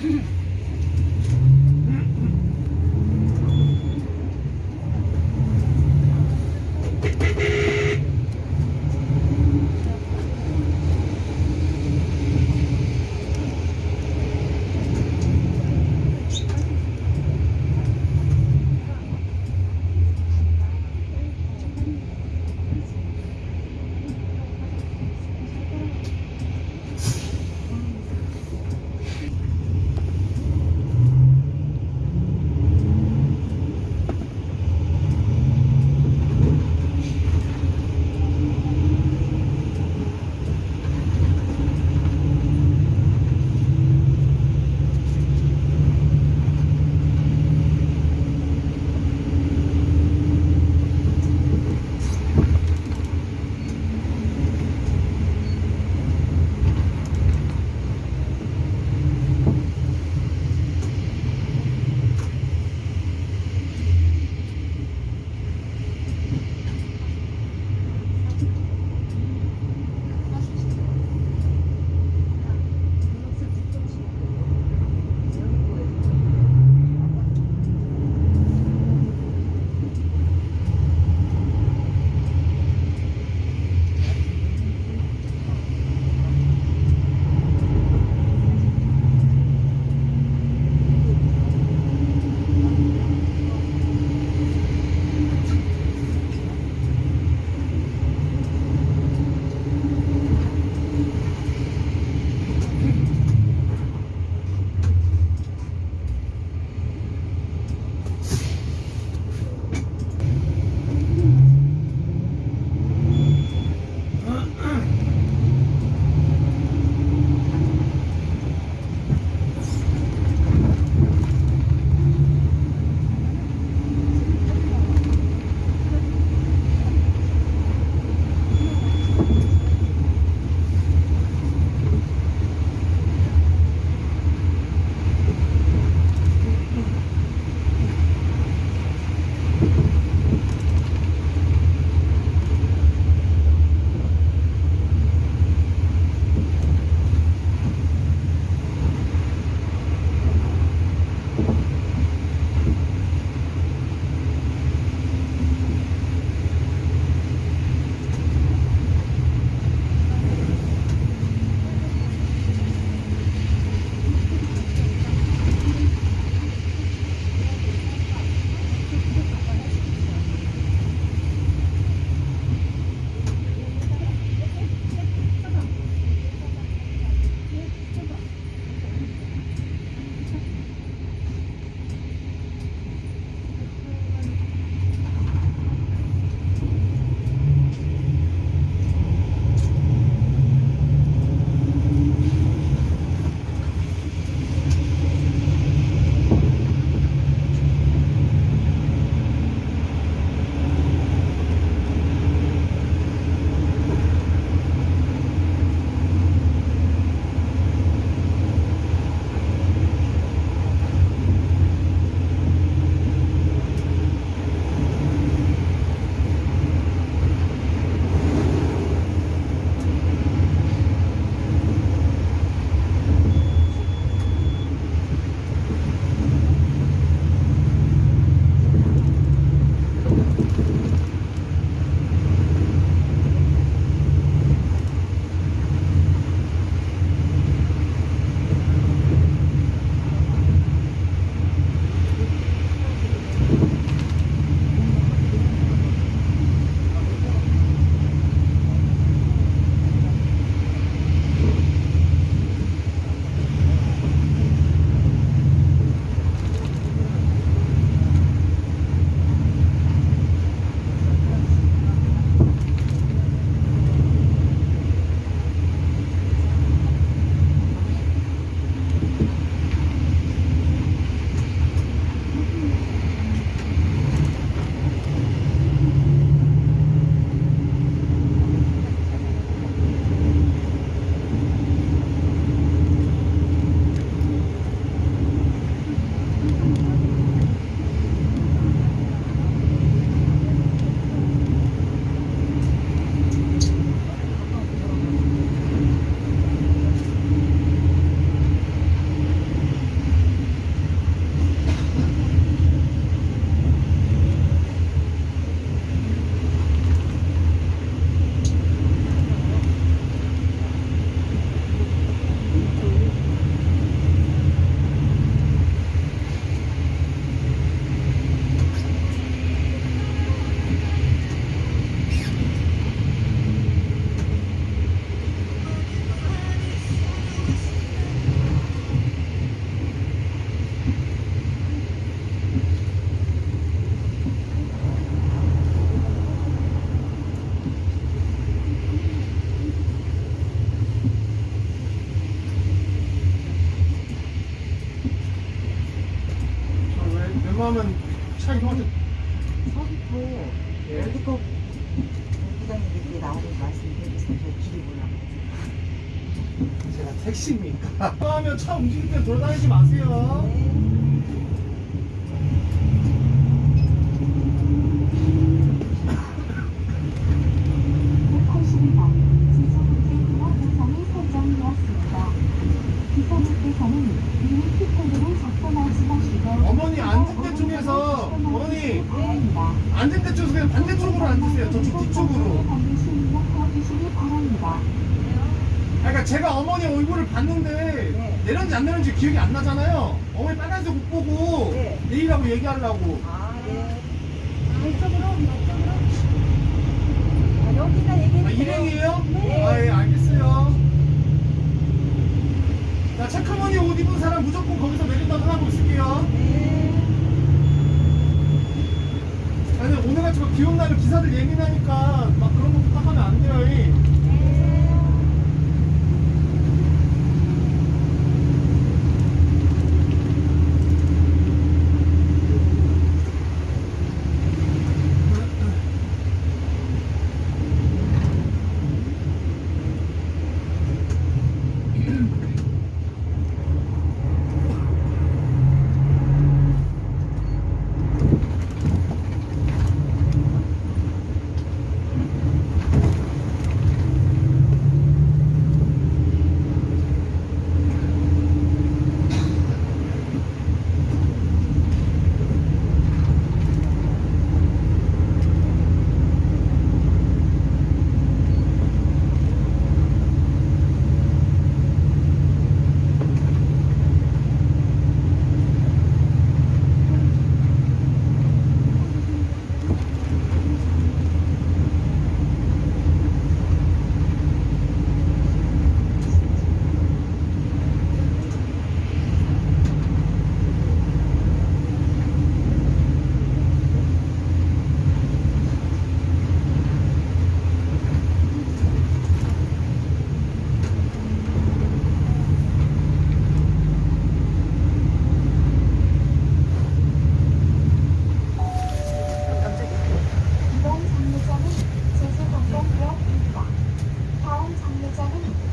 Mm-hmm. 제가 택시입니까? 하면 차 움직일 때 돌아다니지 마세요. 어머니 앉은 데 쪽에서 반대쪽으로 앉으세요. 저쪽 뒤쪽으로. 그러니까 제가 어머니 얼굴을 봤는데 네. 내렸는지 안 내렸는지 기억이 안 나잖아요. 어머니 빨간색 옷 보고 네. 내리라고 얘기하려고. 아, 네. 아, 이쪽으로, 이쪽으로. 아, 여기가 얘기해. 아, 일행이에요? 네. 아, 예, 알겠어요. 자, 체크머니 옷 입은 사람 무조건 거기서 내린다고 하고 있을게요. 네. 아니, 오늘 같이 막 기억나는 기사들 예민하니까 막 그런 것도 딱 하면 안 돼요. 이. seven?